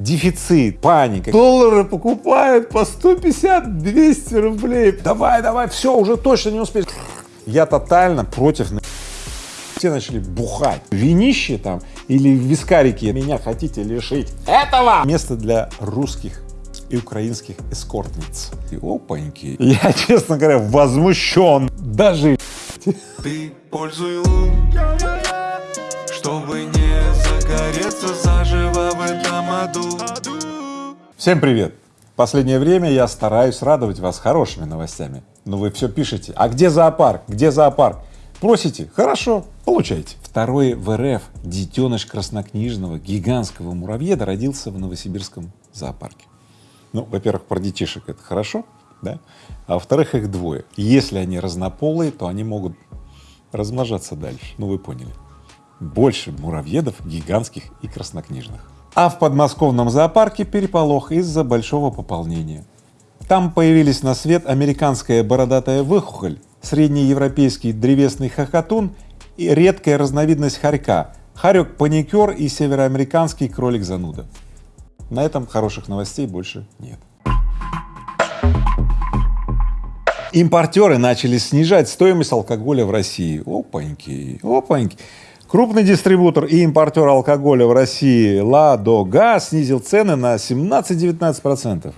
дефицит, паника. Доллары покупают по 150-200 рублей. Давай, давай, все, уже точно не успеешь. Я тотально против все начали бухать. Винище там или вискарики меня хотите лишить этого. Место для русских и украинских эскортниц. И опаньки. Я, честно говоря, возмущен. Даже Ты пользуй лун, чтобы не загореться заживо в этом аду. Всем привет! Последнее время я стараюсь радовать вас хорошими новостями, но вы все пишете, а где зоопарк, где зоопарк? Просите, хорошо, получайте. Второй в РФ детеныш краснокнижного гигантского муравьеда родился в Новосибирском зоопарке. Ну, во-первых, про детишек это хорошо, да, а во-вторых, их двое. Если они разнополые, то они могут размножаться дальше, ну вы поняли. Больше муравьедов гигантских и краснокнижных. А в подмосковном зоопарке переполох из-за большого пополнения. Там появились на свет американская бородатая выхухоль, среднеевропейский древесный хохотун и редкая разновидность хорька, хорек-паникер и североамериканский кролик-зануда. На этом хороших новостей больше нет. Импортеры начали снижать стоимость алкоголя в России. Опаньки, опаньки. Крупный дистрибутор и импортер алкоголя в России Ладога снизил цены на 17-19 процентов.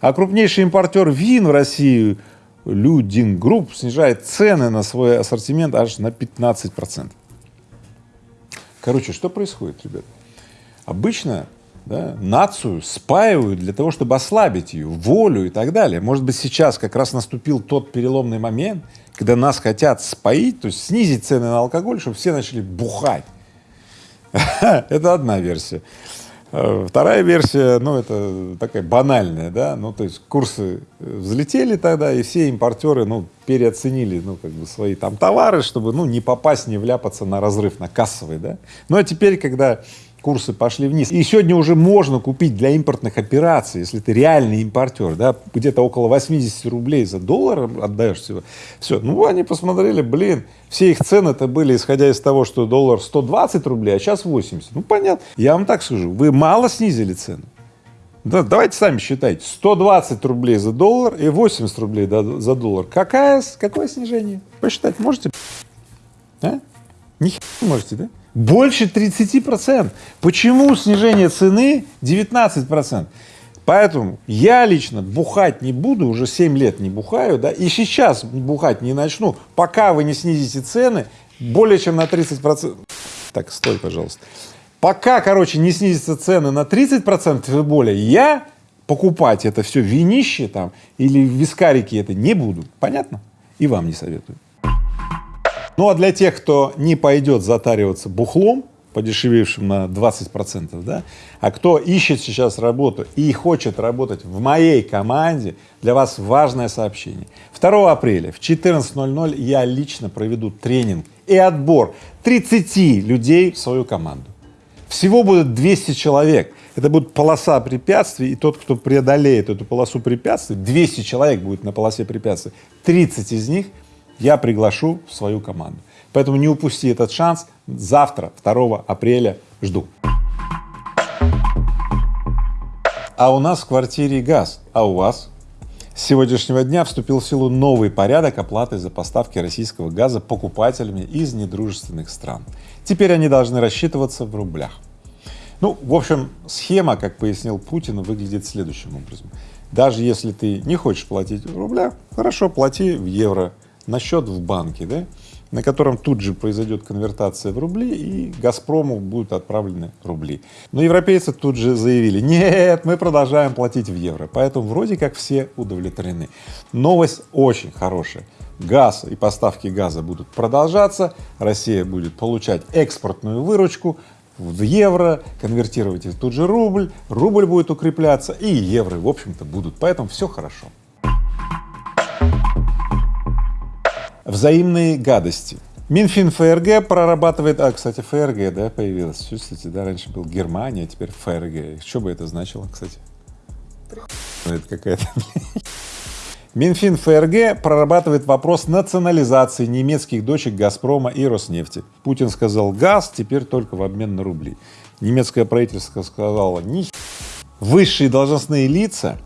А крупнейший импортер вин в России Luding Group снижает цены на свой ассортимент аж на 15 процентов. Короче, что происходит, ребят? Обычно да, нацию спаивают для того, чтобы ослабить ее, волю и так далее. Может быть, сейчас как раз наступил тот переломный момент, когда нас хотят споить, то есть снизить цены на алкоголь, чтобы все начали бухать. Это одна версия. Э, вторая версия, ну, это такая банальная, да, ну, то есть курсы взлетели тогда, и все импортеры, ну, переоценили, ну, как бы свои там товары, чтобы, ну, не попасть, не вляпаться на разрыв, на кассовый, да. Ну, а теперь, когда курсы пошли вниз. И сегодня уже можно купить для импортных операций, если ты реальный импортер, да, где-то около 80 рублей за доллар отдаешь всего. Все, ну они посмотрели, блин, все их цены-то были, исходя из того, что доллар 120 рублей, а сейчас 80. Ну понятно. Я вам так скажу, вы мало снизили цену. Да, давайте сами считайте. 120 рублей за доллар и 80 рублей за доллар. Какая, какое снижение? Посчитать можете? А? Не можете, да? Больше 30 процентов. Почему снижение цены 19 процентов? Поэтому я лично бухать не буду, уже 7 лет не бухаю, да, и сейчас бухать не начну, пока вы не снизите цены более чем на 30 процентов. Так, стой, пожалуйста. Пока, короче, не снизятся цены на 30 процентов и более, я покупать это все винище там или вискарики это не буду. Понятно? И вам не советую. Ну а для тех, кто не пойдет затариваться бухлом, подешевевшим на 20 процентов, да, а кто ищет сейчас работу и хочет работать в моей команде, для вас важное сообщение. 2 апреля в 14.00 я лично проведу тренинг и отбор 30 людей в свою команду. Всего будет 200 человек. Это будет полоса препятствий, и тот, кто преодолеет эту полосу препятствий, 200 человек будет на полосе препятствий, 30 из них я приглашу в свою команду. Поэтому не упусти этот шанс. Завтра, 2 апреля, жду. А у нас в квартире газ, а у вас? С сегодняшнего дня вступил в силу новый порядок оплаты за поставки российского газа покупателями из недружественных стран. Теперь они должны рассчитываться в рублях. Ну, в общем, схема, как пояснил Путин, выглядит следующим образом. Даже если ты не хочешь платить в рублях, хорошо, плати в евро на счет в банке, да, на котором тут же произойдет конвертация в рубли и Газпрому будут отправлены рубли. Но европейцы тут же заявили, нет, мы продолжаем платить в евро, поэтому вроде как все удовлетворены. Новость очень хорошая. Газ и поставки газа будут продолжаться, Россия будет получать экспортную выручку в евро, конвертировать в тут же рубль, рубль будет укрепляться и евро, в общем-то, будут, поэтому все хорошо. Взаимные гадости. Минфин ФРГ прорабатывает, а, кстати, ФРГ, да, появилась, чувствуете, да, раньше был Германия, а теперь ФРГ. Что бы это значило, кстати? Это какая-то Минфин ФРГ прорабатывает вопрос национализации немецких дочек Газпрома и Роснефти. Путин сказал газ теперь только в обмен на рубли. немецкое правительство сказало, ни высшие должностные лица,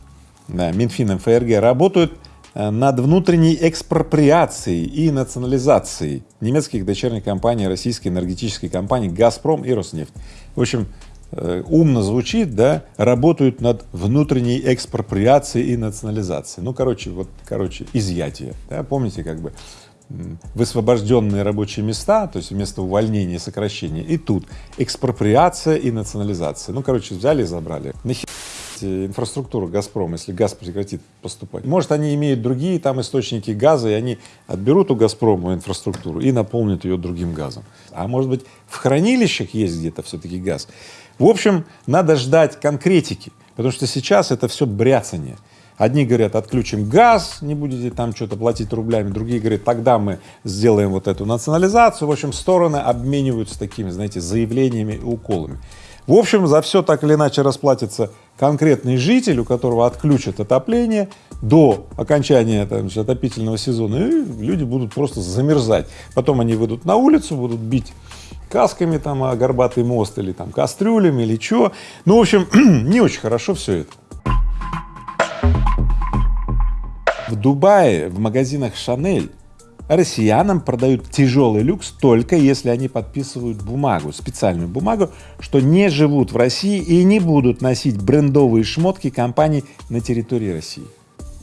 да, Минфин, МФРГ, работают над внутренней экспроприацией и национализацией немецких дочерних компаний российской энергетической компании «Газпром» и «Роснефть». В общем, э, умно звучит, да, работают над внутренней экспроприацией и национализацией. Ну, короче, вот, короче, изъятие, да, помните, как бы высвобожденные рабочие места, то есть вместо увольнения и сокращения, и тут экспроприация и национализация. Ну, короче, взяли и забрали. Нахер инфраструктуру «Газпрома», если газ прекратит поступать. Может, они имеют другие там источники газа, и они отберут у «Газпрома» инфраструктуру и наполнят ее другим газом. А может быть, в хранилищах есть где-то все-таки газ. В общем, надо ждать конкретики, потому что сейчас это все бряцание. Одни говорят, отключим газ, не будете там что-то платить рублями, другие говорят, тогда мы сделаем вот эту национализацию. В общем, стороны обмениваются такими, знаете, заявлениями и уколами. В общем, за все так или иначе расплатится конкретный житель, у которого отключат отопление до окончания там, отопительного сезона, и люди будут просто замерзать. Потом они выйдут на улицу, будут бить касками там о горбатый мост или там кастрюлями или что. Ну, в общем, не очень хорошо все это. В Дубае в магазинах Шанель россиянам продают тяжелый люкс только если они подписывают бумагу, специальную бумагу, что не живут в России и не будут носить брендовые шмотки компаний на территории России.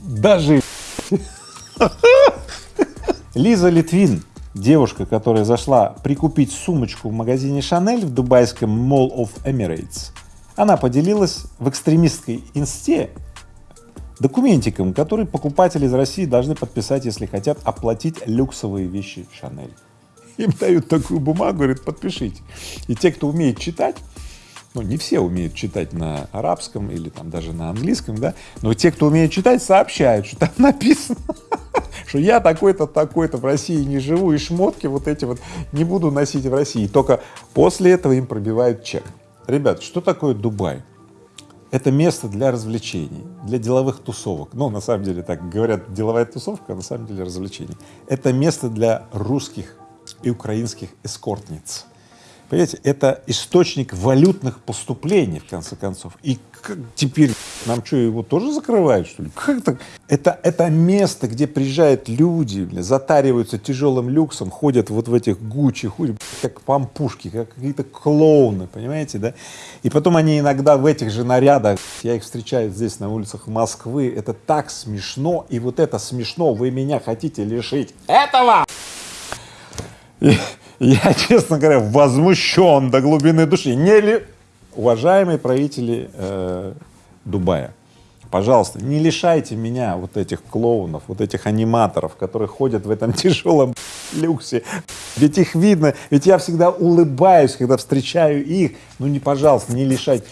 Даже Лиза Литвин, девушка, которая зашла прикупить сумочку в магазине Шанель в дубайском Mall of Emirates, она поделилась в экстремистской инсте документиком, который покупатели из России должны подписать, если хотят оплатить люксовые вещи Шанель. Им дают такую бумагу, говорят, подпишите. И те, кто умеет читать, ну, не все умеют читать на арабском или там даже на английском, да, но те, кто умеет читать, сообщают, что там написано, что я такой-то, такой-то в России не живу, и шмотки вот эти вот не буду носить в России. Только после этого им пробивают чек. Ребят, что такое Дубай? Это место для развлечений, для деловых тусовок. Ну, на самом деле, так говорят, деловая тусовка, а на самом деле развлечений. Это место для русских и украинских эскортниц. Понимаете, это источник валютных поступлений, в конце концов. И как теперь нам что, его тоже закрывают, что ли? Как так? Это, это место, где приезжают люди, бля, затариваются тяжелым люксом, ходят вот в этих гучи, ходят как пампушки, как какие-то клоуны, понимаете, да? И потом они иногда в этих же нарядах, я их встречаю здесь на улицах Москвы, это так смешно, и вот это смешно, вы меня хотите лишить этого! Я, честно говоря, возмущен до глубины души. Не ли... Уважаемые правители э, Дубая, пожалуйста, не лишайте меня вот этих клоунов, вот этих аниматоров, которые ходят в этом тяжелом люксе. Ведь их видно, ведь я всегда улыбаюсь, когда встречаю их. Ну не, пожалуйста, не лишайте.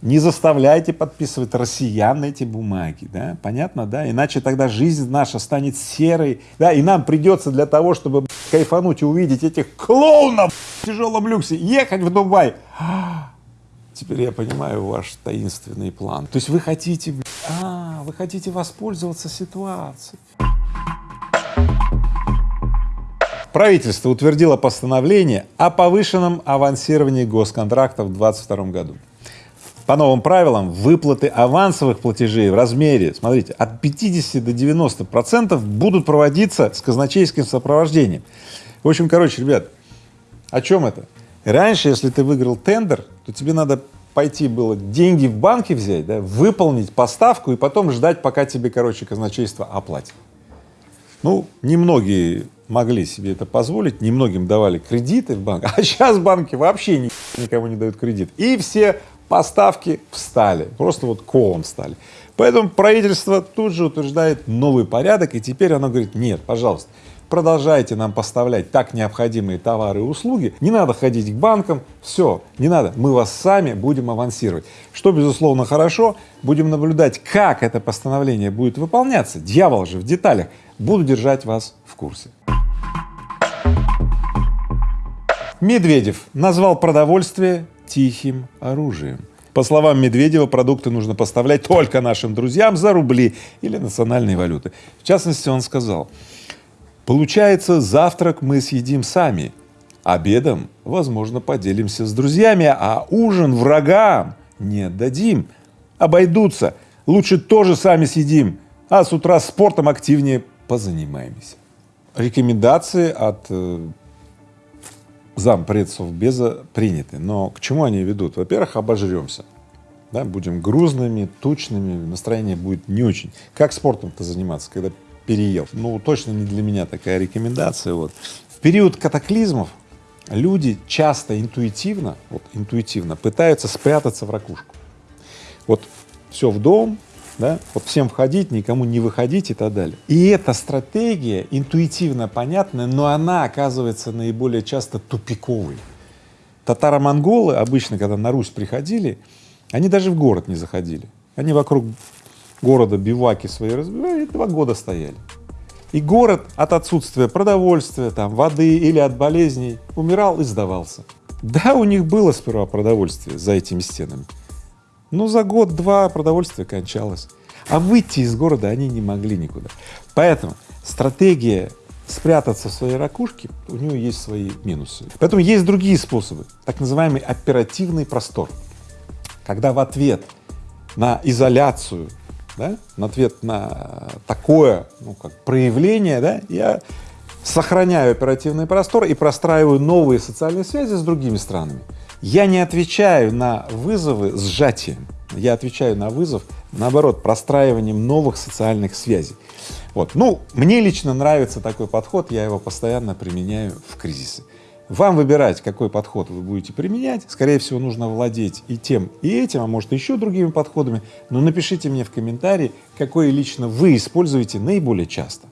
Не заставляйте подписывать россиян эти бумаги, да, понятно, да, иначе тогда жизнь наша станет серой, да, и нам придется для того, чтобы кайфануть и увидеть этих клоунов в тяжелом люксе, ехать в Дубай. Теперь я понимаю ваш таинственный план. То есть вы хотите, а, вы хотите воспользоваться ситуацией. Правительство утвердило постановление о повышенном авансировании госконтрактов в 2022 году. По новым правилам выплаты авансовых платежей в размере, смотрите, от 50 до 90 процентов будут проводиться с казначейским сопровождением. В общем, короче, ребят, о чем это? Раньше, если ты выиграл тендер, то тебе надо пойти было деньги в банке взять, да, выполнить поставку и потом ждать, пока тебе, короче, казначейство оплатит. Ну, немногие могли себе это позволить, немногим давали кредиты в банк, а сейчас банки вообще никому не дают кредит. И все поставки встали, просто вот колом встали. Поэтому правительство тут же утверждает новый порядок, и теперь оно говорит, нет, пожалуйста, продолжайте нам поставлять так необходимые товары и услуги, не надо ходить к банкам, все, не надо, мы вас сами будем авансировать. Что, безусловно, хорошо, будем наблюдать, как это постановление будет выполняться, дьявол же в деталях, буду держать вас в курсе. Медведев назвал продовольствие тихим оружием. По словам Медведева, продукты нужно поставлять только нашим друзьям за рубли или национальные валюты. В частности, он сказал, получается, завтрак мы съедим сами, Обедом, возможно, поделимся с друзьями, а ужин врагам не отдадим. Обойдутся. Лучше тоже сами съедим, а с утра спортом активнее позанимаемся. Рекомендации от э, зампредсов Беза приняты, но к чему они ведут? Во-первых, обожремся, да, будем грузными, тучными, настроение будет не очень. Как спортом-то заниматься, когда переел? Ну, точно не для меня такая рекомендация. Вот. В период катаклизмов люди часто интуитивно, вот интуитивно пытаются спрятаться в ракушку. Вот все в дом, да, вот всем входить, никому не выходить и так далее. И эта стратегия интуитивно понятная, но она оказывается наиболее часто тупиковой. Татаро-монголы обычно, когда на Русь приходили, они даже в город не заходили. Они вокруг города биваки свои разбивали, два года стояли. И город от отсутствия продовольствия, там, воды или от болезней умирал и сдавался. Да, у них было сперва продовольствие за этими стенами, но за год-два продовольствие кончалось. А выйти из города они не могли никуда. Поэтому стратегия спрятаться в своей ракушке, у нее есть свои минусы. Поэтому есть другие способы, так называемый оперативный простор, когда в ответ на изоляцию, да, на ответ на такое, ну, как проявление, да, я сохраняю оперативный простор и простраиваю новые социальные связи с другими странами. Я не отвечаю на вызовы сжатием, я отвечаю на вызов, наоборот, простраиванием новых социальных связей. Вот. Ну, мне лично нравится такой подход, я его постоянно применяю в кризисы. Вам выбирать, какой подход вы будете применять. Скорее всего, нужно владеть и тем, и этим, а может еще другими подходами. Но напишите мне в комментарии, какой лично вы используете наиболее часто.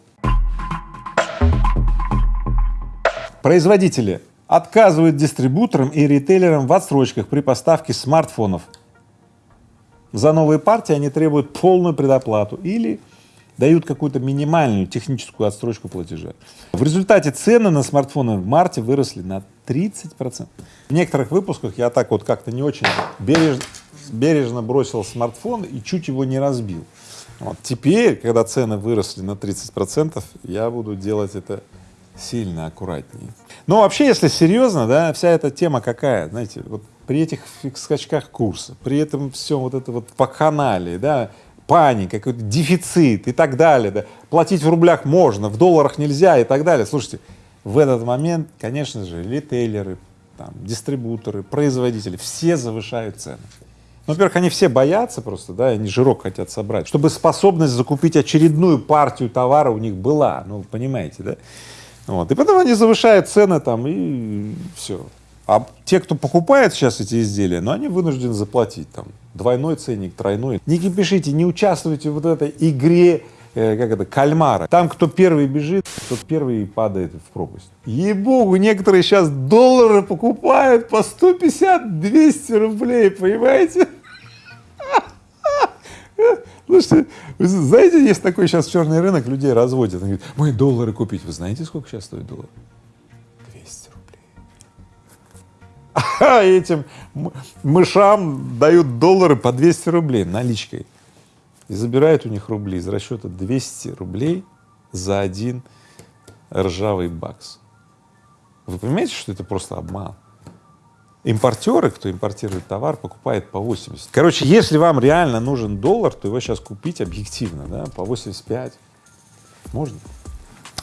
Производители отказывают дистрибуторам и ритейлерам в отсрочках при поставке смартфонов. За новые партии они требуют полную предоплату или дают какую-то минимальную техническую отсрочку платежа. В результате цены на смартфоны в марте выросли на 30 процентов. В некоторых выпусках я так вот как-то не очень бережно, бережно бросил смартфон и чуть его не разбил. Вот. Теперь, когда цены выросли на 30 процентов, я буду делать это сильно аккуратнее. Но вообще, если серьезно, да, вся эта тема какая, знаете, вот при этих скачках курса, при этом все вот это вот вакханалии, да, паника, какой-то дефицит и так далее, да, платить в рублях можно, в долларах нельзя и так далее. Слушайте, в этот момент, конечно же, ритейлеры, там, дистрибуторы, производители, все завышают цены. Ну, во-первых, они все боятся просто, да, они жирок хотят собрать, чтобы способность закупить очередную партию товара у них была, ну, понимаете, да? Вот. И потом они завышают цены там и все. А те, кто покупает сейчас эти изделия, ну, они вынуждены заплатить там двойной ценник, тройной. Не кипишите, не участвуйте в вот этой игре, э, как это, кальмара. Там, кто первый бежит, тот первый падает в пропасть. Ей-богу, некоторые сейчас доллары покупают по 150-200 рублей, понимаете? Слушайте, вы знаете, есть такой сейчас черный рынок, людей разводят. Они говорят, мы доллары купить. Вы знаете, сколько сейчас стоит доллар? а этим мышам дают доллары по 200 рублей наличкой и забирают у них рубли из расчета 200 рублей за один ржавый бакс. Вы понимаете, что это просто обман? Импортеры, кто импортирует товар, покупает по 80. Короче, если вам реально нужен доллар, то его сейчас купить объективно, да, по 85 можно.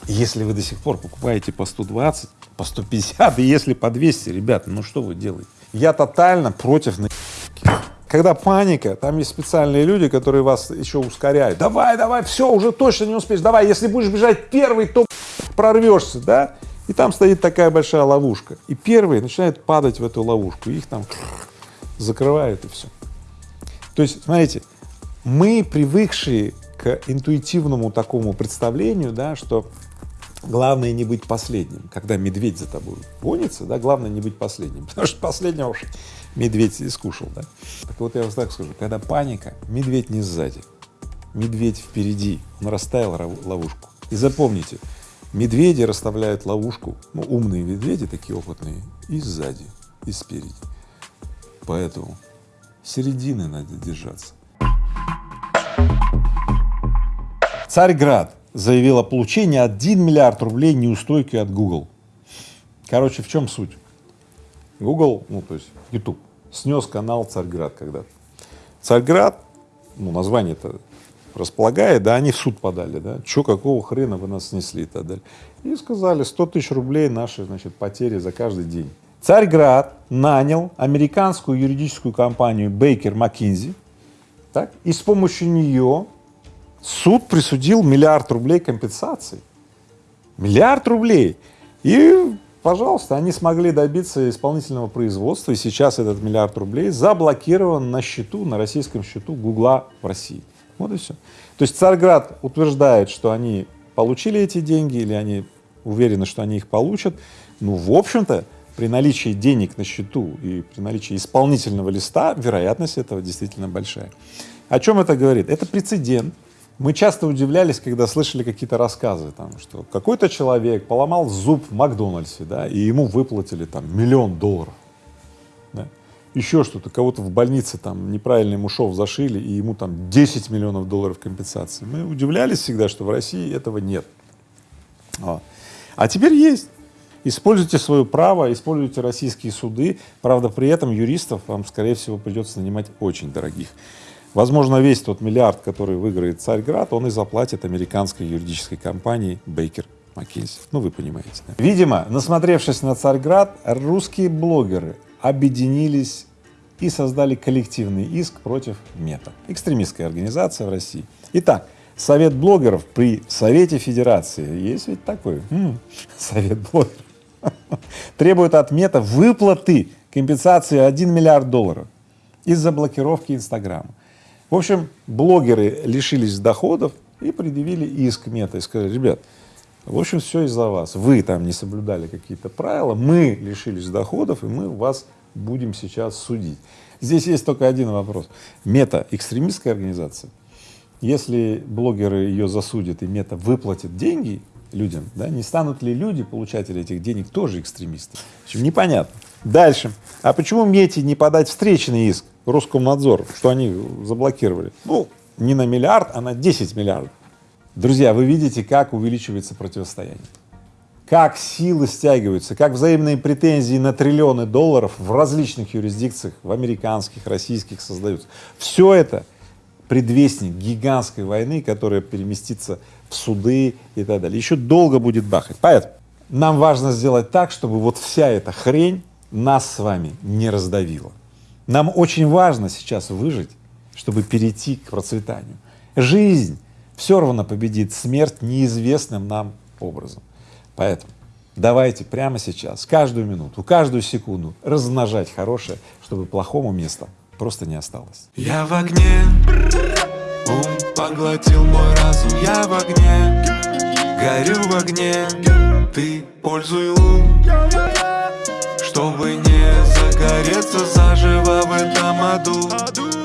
Если вы до сих пор покупаете по 120, по 150, и если по 200, ребята, ну что вы делаете? Я тотально против на когда паника, там есть специальные люди, которые вас еще ускоряют. Давай, давай, все, уже точно не успеешь, давай, если будешь бежать первый, то прорвешься, да? И там стоит такая большая ловушка. И первые начинают падать в эту ловушку, их там закрывают и все. То есть, смотрите, мы привыкшие к интуитивному такому представлению, да, что главное не быть последним. Когда медведь за тобой гонится, да, главное не быть последним, потому что последнего уж медведь искушал, да. Так вот я вам так скажу, когда паника, медведь не сзади, медведь впереди, он расставил ловушку. И запомните, медведи расставляют ловушку, ну, умные медведи, такие опытные, и сзади, и спереди. Поэтому середины надо держаться. Царьград заявил о получении 1 миллиард рублей неустойки от Google. Короче, в чем суть? Google, ну то есть YouTube, снес канал Царьград когда-то. Царьград, ну название это располагает, да, они в суд подали, да, что, какого хрена вы нас снесли и так далее. И сказали, 100 тысяч рублей наши, значит, потери за каждый день. Царьград нанял американскую юридическую компанию Baker McKinsey, так, и с помощью нее суд присудил миллиард рублей компенсации. Миллиард рублей. И, пожалуйста, они смогли добиться исполнительного производства, и сейчас этот миллиард рублей заблокирован на счету, на российском счету Гугла в России. Вот и все. То есть Царьград утверждает, что они получили эти деньги или они уверены, что они их получат. Ну, в общем-то, при наличии денег на счету и при наличии исполнительного листа вероятность этого действительно большая. О чем это говорит? Это прецедент. Мы часто удивлялись, когда слышали какие-то рассказы, там, что какой-то человек поломал зуб в Макдональдсе, да, и ему выплатили там миллион долларов. Еще что-то, кого-то в больнице там неправильно ему шов зашили, и ему там 10 миллионов долларов компенсации. Мы удивлялись всегда, что в России этого нет. А, а теперь есть. Используйте свое право, используйте российские суды, правда, при этом юристов вам, скорее всего, придется нанимать очень дорогих. Возможно, весь тот миллиард, который выиграет Царьград, он и заплатит американской юридической компании Бейкер Маккензи. Ну, вы понимаете. Да? Видимо, насмотревшись на Царьград, русские блогеры объединились и создали коллективный иск против МЕТА, экстремистской организации в России. Итак, Совет блогеров при Совете Федерации, есть ведь такой, м -м, Совет блогеров, требует от МЕТа выплаты компенсации 1 миллиард долларов из-за блокировки Инстаграма. В общем, блогеры лишились доходов и предъявили иск Мета и сказали, ребят, в общем, все из-за вас. Вы там не соблюдали какие-то правила, мы лишились доходов, и мы вас будем сейчас судить. Здесь есть только один вопрос. Мета — экстремистская организация. Если блогеры ее засудят и Мета выплатит деньги людям, да, не станут ли люди, получатели этих денег, тоже экстремисты? В непонятно. Дальше. А почему Мете не подать встречный иск Роскомнадзор, что они заблокировали? Ну, не на миллиард, а на 10 миллиардов. Друзья, вы видите, как увеличивается противостояние, как силы стягиваются, как взаимные претензии на триллионы долларов в различных юрисдикциях, в американских, российских создаются. Все это предвестник гигантской войны, которая переместится в суды и так далее. Еще долго будет бахать. Поэтому нам важно сделать так, чтобы вот вся эта хрень нас с вами не раздавила. Нам очень важно сейчас выжить, чтобы перейти к процветанию. Жизнь все равно победит смерть неизвестным нам образом. Поэтому давайте прямо сейчас, каждую минуту, каждую секунду размножать хорошее, чтобы плохому места просто не осталось. Я в огне, ум поглотил мой разум, я в огне, горю в огне, ты пользуй ум, чтобы не загореться заживо в этом аду.